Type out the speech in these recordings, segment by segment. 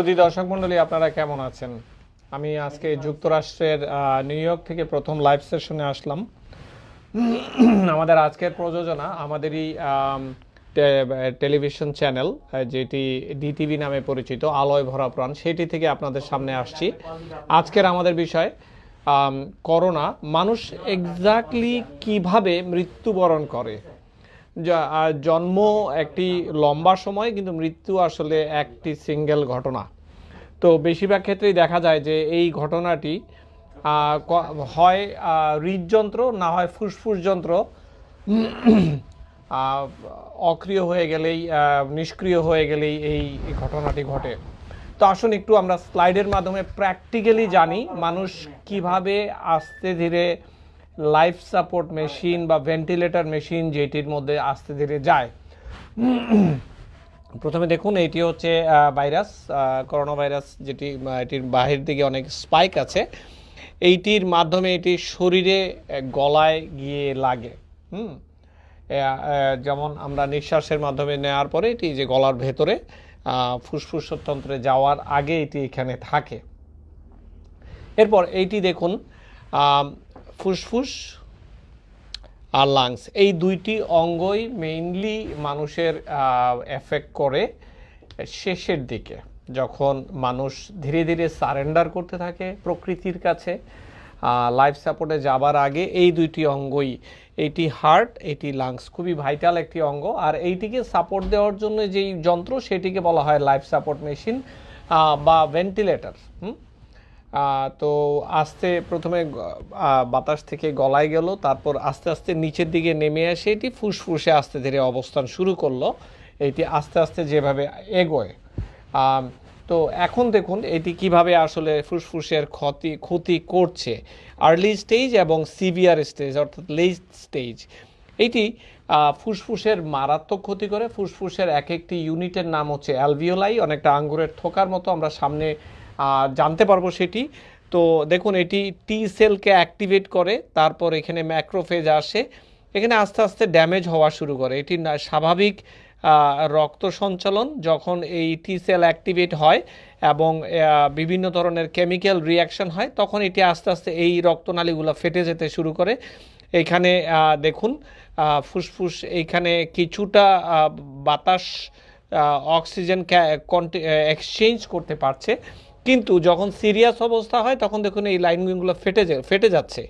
যদি দর্শক মন্ডলী, আপনারা কেমন আছেন? আমি আজকে যুক্তরাষ্ট্রের নিউ ইয়র্ক থেকে প্রথম লাইভ সেশনে আসলাম। আমাদের আজকের প্রযোজনা আমাদেরই টেলিভিশন চ্যানেল যেটি ডিটিভি নামে পরিচিত, আলোয় ভরা প্রাণ। সেটি থেকে আপনাদের সামনে আসছি। আজকের আমাদের বিষয় করোনা। মানুষ এক্স্যাক্টলি কীভাবে মৃত্যুবরণ করে? জন্ম একটি লম্বা সময়, কিন্তু মৃত্যু আসলে একটি সিঙ্গেল ঘটনা। তো বেশিরভাগ ক্ষেত্রেই দেখা যায় যে এই ঘটনাটি হয় হৃদযন্ত্র, না হয় ফুসফুস যন্ত্র। অক্রিয় হয়ে গেলেই নিষ্ক্রিয় হয়ে গেলেই এই ঘটনাটি ঘটে। তো আসুন একটু আমরা স্লাইডের মাধ্যমে প্র্যাকটিক্যালি জানি মানুষ কীভাবে আস্তে ধীরে লাইফ সাপোর্ট মেশিন বা ভেন্টিলেটর মেশিন যেটির মধ্যে আস্তে ধীরে যায়। প্রথমে দেখুন, এটি হচ্ছে ভাইরাস করোনা ভাইরাস যেটি এটির বাহির দিকে অনেক স্পাইক আছে। এইটির মাধ্যমে এটি শরীরে গলায় গিয়ে লাগে। হুম? যেমন আমরা নিঃশ্বাসের মাধ্যমে নেওয়ার পরে এটি যে গলার ভেতরে ফুসফুসতন্ত্রে যাওয়ার আগে এটি এখানে থাকে। এরপর এইটি দেখুন ফুসফুস আর লাংস এই দুইটি অঙ্গই মেইনলি মানুষের এফেক্ট করে শেষের দিকে। যখন মানুষ ধীরে ধীরে সারেন্ডার করতে থাকে প্রকৃতির কাছে লাইফ সাপোর্টে যাবার আগে এই দুইটি অঙ্গই এইটি হার্ট এটি লাংস খুবই ভাইটাল একটি অঙ্গ। আর এইটিকে সাপোর্ট দেওয়ার জন্য যেই যন্ত্র, সেটিকে বলা হয় লাইফ সাপোর্ট মেশিন বা ভেন্টিলেটর হুম? তো আস্তে প্রথমে বাতাস থেকে গলায় গেল তারপর আস্তে আস্তে নিচের দিকে নেমে আসে এটি ফুসফুসে আস্তে ধীরে অবস্থান শুরু করল। এটি আস্তে আস্তে যেভাবে এগোয়। তো এখন দেখুন এটি কীভাবে আসলে ফুসফুসের ক্ষতি ক্ষতি করছে। আর্লি স্টেজ এবং সিভিয়ার স্টেজ অর্থাৎ লেট স্টেজ আহ, ফুসফুসের মারাত্মক ক্ষতি করে। ফুসফুসের এক একটি ইউনিটের নাম হচ্ছে অ্যালভিওলাই অনেকটা আঙ্গুরের থোকার মতো আমরা সামনে জানতে পারব সেটি। তো দেখুন, এটি টি সেলকে অ্যাক্টিভেট করে, তারপর এখানে ম্যাক্রোফেজ আসে। এখানে আস্তে আস্তে ড্যামেজ হওয়া শুরু করে। এটি স্বাভাবিক রক্ত সঞ্চালন যখন এই টি সেল অ্যাক্টিভেট হয় এবং বিভিন্ন ধরনের কেমিক্যাল রিয়াকশন হয়, তখন এটি আস্তে আস্তে এই রক্তনালীগুলো ফেটে যেতে শুরু করে। এখানে দেখুন ফুসফুস এইখানে কিছুটা বাতাস অক্সিজেন এক্সচেঞ্জ করতে পারছে। কিন্তু যখন সিরিয়াস অবস্থা হয়, তখন দেখুন এই লাইনগুলো ফেটে ফেটে যাচ্ছে।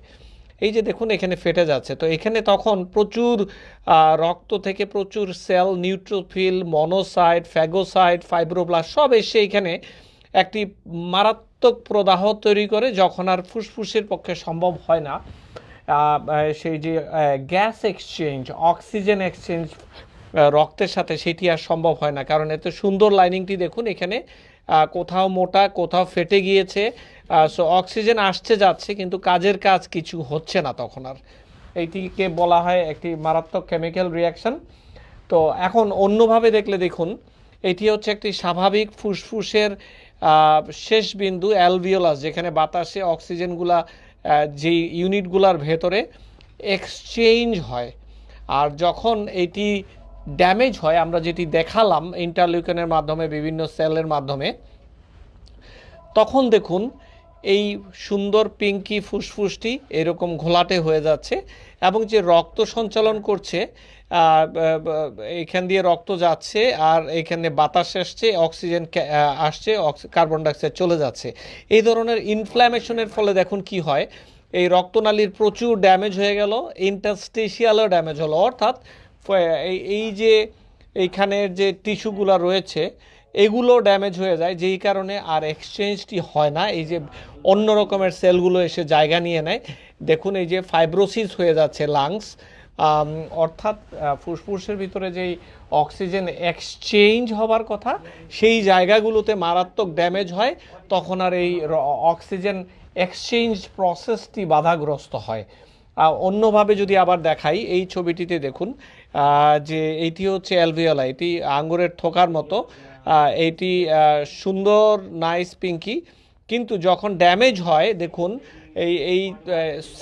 এই যে দেখুন এখানে ফেটে যাচ্ছে। তো এখানে তখন প্রচুর রক্ত থেকে প্রচুর cell neutrophil monocyte phagocyte fibroblast সব এসে এখানে একটি মারাত্মক প্রদাহ তৈরি করে, যখন আর ফুসফুসের পক্ষে সম্ভব হয় না। সেই যে গ্যাস এক্সচেঞ্জ, অক্সিজেন এক্সচেঞ্জ রক্তের সাথে সেটি আর সম্ভব হয় না। কারণ এত সুন্দর লাইনিংটি দেখুন এখানে কোথাও মোটা, কোথাও ফেটে গিয়েছে সো অক্সিজেন আসছে, যাচ্ছে, কিন্তু কাজের কাজ কিছু হচ্ছে না তখন আর। এইটিকে বলা হয় একটি মারাত্মক কেমিক্যাল রিয়াকশন তো এখন অন্যভাবে দেখলে দেখুন, এটি হচ্ছে একটি স্বাভাবিক ফুসফুসের শেষ বিন্দু অ্যালভিওলাস যেখানে বাতাসে অক্সিজেনগুলা যে ইউনিটগুলার ভেতরে এক্সচেঞ্জ হয়। আর যখন এটি ড্যামেজ হয়, আমরা যেটি দেখালাম ইন্টারলিউকেনের মাধ্যমে, বিভিন্ন সেলের মাধ্যমে, তখন দেখুন এই সুন্দর পিঙ্কি ফুসফুসটি এরকম ঘোলাটে হয়ে যাচ্ছে এবং যে রক্ত সঞ্চালন করছে এখান দিয়ে রক্ত যাচ্ছে আর এখানে বাতাস আসছে অক্সিজেন আসছে কার্বন ডাইঅক্সাইড চলে যাচ্ছে। এই ধরনের ইনফ্ল্যামেশনের ফলে দেখুন কি হয়, এই রক্তনালীর প্রচুর ড্যামেজ হয়ে গেল ইন্টারস্টেশিয়ালও ড্যামেজ হলো, অর্থাৎ এই- যে এইখানের যে টিস্যুগুলো রয়েছে এগুলো ড্যামেজ হয়ে যায়। যেই কারণে আর এক্সচেঞ্জটি হয় না। এই যে অন্য রকমের সেলগুলো এসে জায়গা নিয়ে নেয়। দেখুন, এই যে ফাইব্রোসিস হয়ে যাচ্ছে লাংস। অর্থাৎ ফুসফুসের ভিতরে যেই অক্সিজেন এক্সচেঞ্জ হবার কথা, সেই জায়গাগুলোতে মারাত্মক ড্যামেজ হয়। তখন আর এই অক্সিজেন এক্সচেঞ্জ প্রসেসটি বাধাগ্রস্ত হয়। অন্যভাবে যদি আবার দেখাই, এই ছবিটিতে দেখুন যে এইটি হচ্ছে অ্যালভিওলা, এটি আঙ্গুরের থোকার মতো। এটি সুন্দর নাইস পিঙ্কি কিন্তু যখন ড্যামেজ হয়, দেখুন, এই এই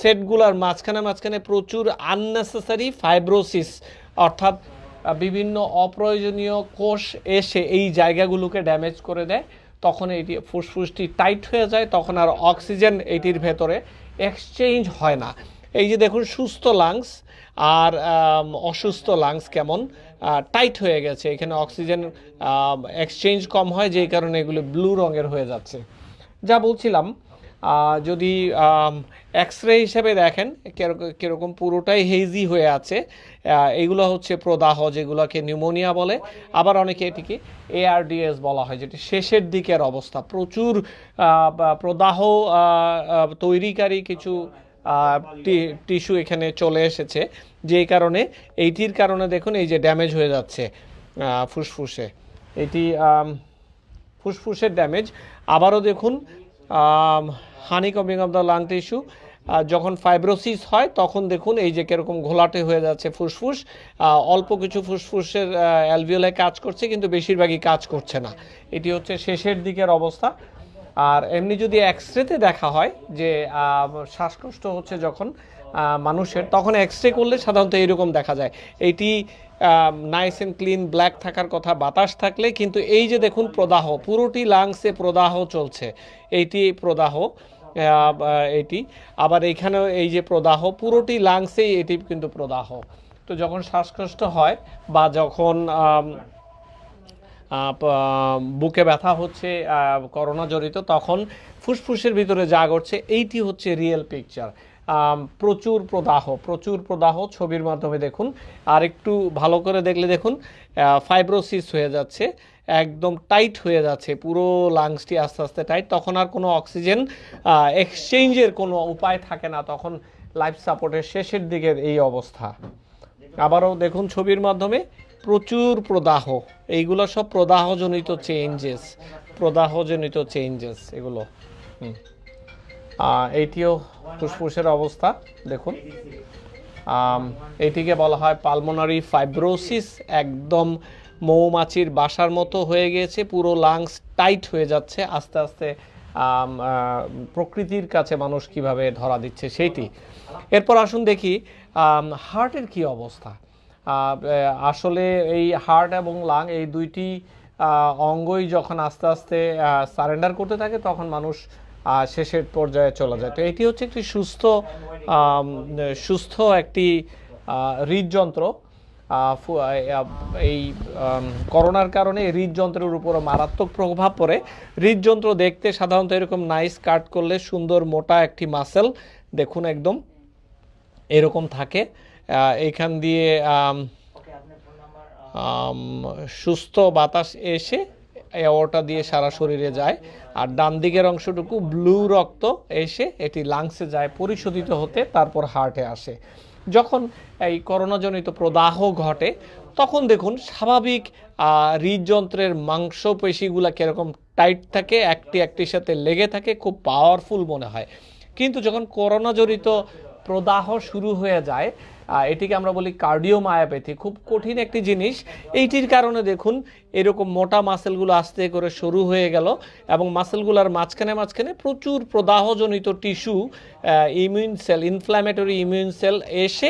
সেটগুলোর মাঝখানে মাঝখানে প্রচুর আননেসেসারি ফাইব্রোসিস অর্থাৎ বিভিন্ন অপ্রয়োজনীয় কোষ এসে এই জায়গাগুলোকে ড্যামেজ করে দেয়। তখন এটি ফুসফুসটি টাইট হয়ে যায়, তখন আর অক্সিজেন এটির ভেতরে এক্সচেঞ্জ হয় না। এই যে দেখুন, সুস্থ লাংস আর অসুস্থ লাংস কেমন টাইট হয়ে গেছে। এখানে অক্সিজেন এক্সচেঞ্জ কম হয়, যেই কারণে এগুলো ব্লু রঙের হয়ে যাচ্ছে। যা বলছিলাম যদি এক্স রে হিসেবে দেখেন কীরকম পুরোটাই হেজি হয়ে আছে এগুলো হচ্ছে প্রদাহ, যেগুলোকে নিউমোনিয়া বলে। আবার অনেকে এটিকে এআরডিএস বলা হয়, যেটি শেষের দিকের অবস্থা। প্রচুর প্রদাহ তৈরিকারী কিছু টিস্যু এখানে চলে এসেছে। যেই কারণে, এইটির কারণে দেখুন এই যে ড্যামেজ হয়ে যাচ্ছে ফুসফুসে। এটি ফুসফুসের ড্যামেজ। আবারও দেখুন honeycombing of the lung tissue. যখন ফাইব্রোসিস হয়, তখন দেখুন এই যে কীরকম ঘোলাটে হয়ে যাচ্ছে ফুসফুস। অল্প কিছু ফুসফুসের অ্যালভিওলে কাজ করছে, কিন্তু বেশিরভাগই কাজ করছে না। এটি হচ্ছে শেষের দিকের অবস্থা। আর এমনি যদি এক্স রেতে দেখা হয় যে শ্বাসকষ্ট হচ্ছে যখন মানুষের, তখন এক্স রে করলে সাধারণত এরকম দেখা যায়। এইটি নাইস অ্যান্ড ক্লিন ব্ল্যাক থাকার কথা, বাতাস থাকলে, কিন্তু এই যে দেখুন প্রদাহ, পুরোটি লাংসে প্রদাহ চলছে। এইটি প্রদাহ এটি। আবার এইখানেও এই যে প্রদাহ, পুরোটি লাংসেই এটি কিন্তু প্রদাহ। তো যখন শ্বাসকষ্ট হয় বা যখন বুকে ব্যথা হচ্ছে করোনা জড়িত, তখন ফুসফুসের ভিতরে যা ঘটছে, এইটি হচ্ছে রিয়েল পিকচার প্রচুর প্রদাহ প্রচুর প্রদাহ ছবির মাধ্যমে দেখুন। আর একটু ভালো করে দেখলে দেখুন ফাইব্রোসিস হয়ে যাচ্ছে, একদম টাইট হয়ে যাচ্ছে, পুরো লাংসটি আস্তে আস্তে টাইট তখন আর কোনো অক্সিজেন এক্সচেঞ্জের কোনো উপায় থাকে না, তখন লাইফ সাপোর্টের শেষের দিকের এই অবস্থা। আবারও দেখুন ছবির মাধ্যমে। প্রচুর প্রদাহ। এইগুলো সব প্রদাহজনিত চেঞ্জেস প্রদাহজনিত চেঞ্জেস এগুলো। এইটিও ফুসফুসের অবস্থা, দেখুন। এটিকে বলা হয় পালমোনারি ফাইব্রোসিস একদম মৌমাছির বাসার মতো হয়ে গিয়েছে পুরো লাংস টাইট হয়ে যাচ্ছে। আস্তে আস্তে প্রকৃতির কাছে মানুষ কীভাবে ধরা দিচ্ছে সেইটি। এরপর আসুন দেখি হার্টের কি অবস্থা? আসলে এই হার্ট এবং লাং এই দুইটি অঙ্গই যখন আস্তে আস্তে সারেন্ডার করতে থাকে, তখন মানুষ শেষের পর্যায়ে চলে যায়। তো এটি হচ্ছে একটি সুস্থ সুস্থ একটি হৃদযন্ত্র। এই করোনার কারণে হৃদযন্ত্রের উপরও মারাত্মক প্রভাব পড়ে। হৃদযন্ত্র দেখতে সাধারণত এরকম নাইস কাট করলে সুন্দর মোটা একটি মাসেল দেখুন একদম, এরকম থাকে। এখান দিয়ে সুস্থ বাতাস এসে এওয়াটা দিয়ে সারা শরীরে যায়। আর ডান দিকের অংশটুকু ব্লু রক্ত এসে এটি লাংসে যায় পরিশোধিত হতে তারপর হার্টে আসে। যখন এই করোনাজনিত প্রদাহ ঘটে তখন দেখুন স্বাভাবিক হৃদযন্ত্রের মাংসপেশিগুলা কীরকম টাইট থাকে একটি একটির সাথে লেগে থাকে খুব পাওয়ারফুল মনে হয়। কিন্তু যখন করোনা জড়িত প্রদাহ শুরু হয়ে যায়। এটিকে আমরা বলি কার্ডিওমায়োপ্যাথি। খুব কঠিন একটি জিনিস। এইটির কারণে দেখুন, এরকম মোটা মাসেলগুলো আস্তে করে শুরু হয়ে গেল এবং মাসেলগুলোর মাঝখানে মাঝখানে প্রচুর প্রদাহজনিত tissue immune cell inflammatory immune cell এসে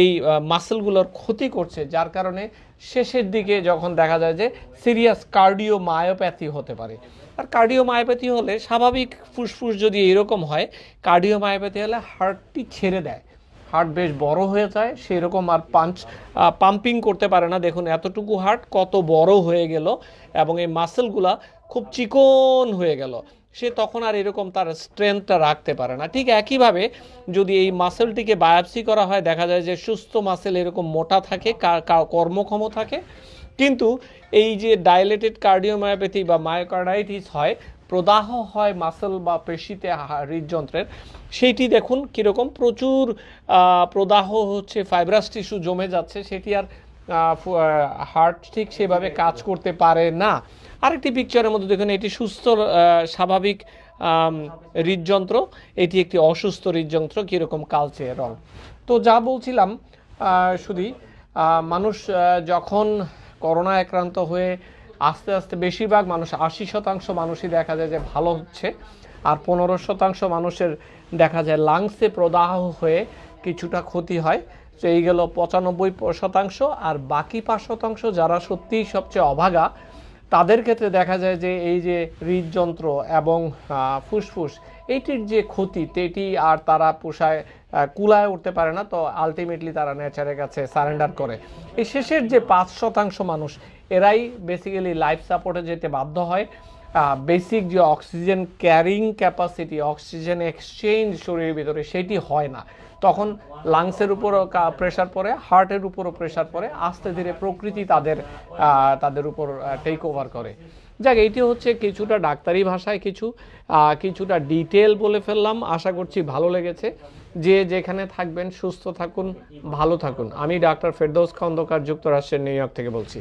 এই মাসেলগুলোর ক্ষতি করছে, যার কারণে শেষের দিকে যখন দেখা যায় যে সিরিয়াস কার্ডিও মায়োপ্যাথি হতে পারে। আর কার্ডিওমায়োপ্যাথি হলে স্বাভাবিক ফুসফুস যদি এরকম হয় কার্ডিও মায়োপ্যাথি হলে হার্টটি ছেড়ে দেয়। হার্ট বেশ বড় হয়ে যায় সেই রকম আর পাঞ্চ পাম্পিং করতে পারে না। দেখুন এতটুকু হার্ট কত বড় হয়ে গেল এবং এই মাসেলগুলা খুব চিকন হয়ে গেল। সে তখন আর এরকম তার স্ট্রেংথটা রাখতে পারে না। ঠিক একইভাবে যদি এই মাসেলটিকে বায়োপসি করা হয়, দেখা যায় যে সুস্থ মাসেল এরকম মোটা থাকে কর্মক্ষম থাকে। কিন্তু এই যে ডাইলেটেড কার্ডিওমায়োপ্যাথি বা মায়োকার্ডাইটিস হয়, প্রদাহ হয় মাসেল বা পেশিতে হৃদযন্ত্রের, সেইটি দেখুন কীরকম প্রচুর প্রদাহ হচ্ছে ফাইব্রাস টিস্যু জমে যাচ্ছে, সেটি আর হার্ট ঠিক সেভাবে কাজ করতে পারে না। আরেকটি পিকচারের মধ্যে দেখুন, এটি সুস্থ স্বাভাবিক হৃদযন্ত্র। এটি একটি অসুস্থ হৃদযন্ত্র, কীরকম কালচে রং। তো যা বলছিলাম শুধু মানুষ যখন করোনা আক্রান্ত হয়ে আস্তে আস্তে বেশিরভাগ মানুষ, আশি শতাংশ মানুষই দেখা যায় যে ভালো হচ্ছে, আর পনেরো শতাংশ মানুষের দেখা যায় লাংসে প্রদাহ হয়ে কিছুটা ক্ষতি হয়। এই গেল পঁচানব্বই শতাংশ, আর বাকি পাঁচ শতাংশ যারা সত্যিই সবচেয়ে অভাগা, তাদের ক্ষেত্রে দেখা যায় যে এই যে হৃদযন্ত্র এবং ফুসফুস, এইটির যে ক্ষতি এটি আর তারা পোষায় কুলায় উঠতে পারে না, তো আলটিমেটলি তারা নেচারের কাছে সারেন্ডার করে। এই শেষের যে পাঁচ শতাংশ মানুষ, এরাই বেসিক্যালি লাইফ সাপোর্টে যেতে বাধ্য হয়। বেসিক যে oxygen carrying capacity oxygen exchange শরীরের ভিতরে, সেটি হয় না। তখন লাংসের উপরও প্রেশার পড়ে হার্টের উপরও প্রেশার পড়ে, আস্তে ধীরে প্রকৃতি তাদের তাদের উপর টেক ওভার করে। যাক এইটি হচ্ছে কিছুটা ডাক্তারি ভাষায় কিছু কিছুটা ডিটেল বলে ফেললাম। আশা করছি ভালো লেগেছে। যে যেখানে থাকবেন, সুস্থ থাকুন, ভালো থাকুন। আমি ডাক্তার ফেরদৌস খন্দকার, যুক্তরাষ্ট্রের নিউ ইয়র্ক থেকে বলছি।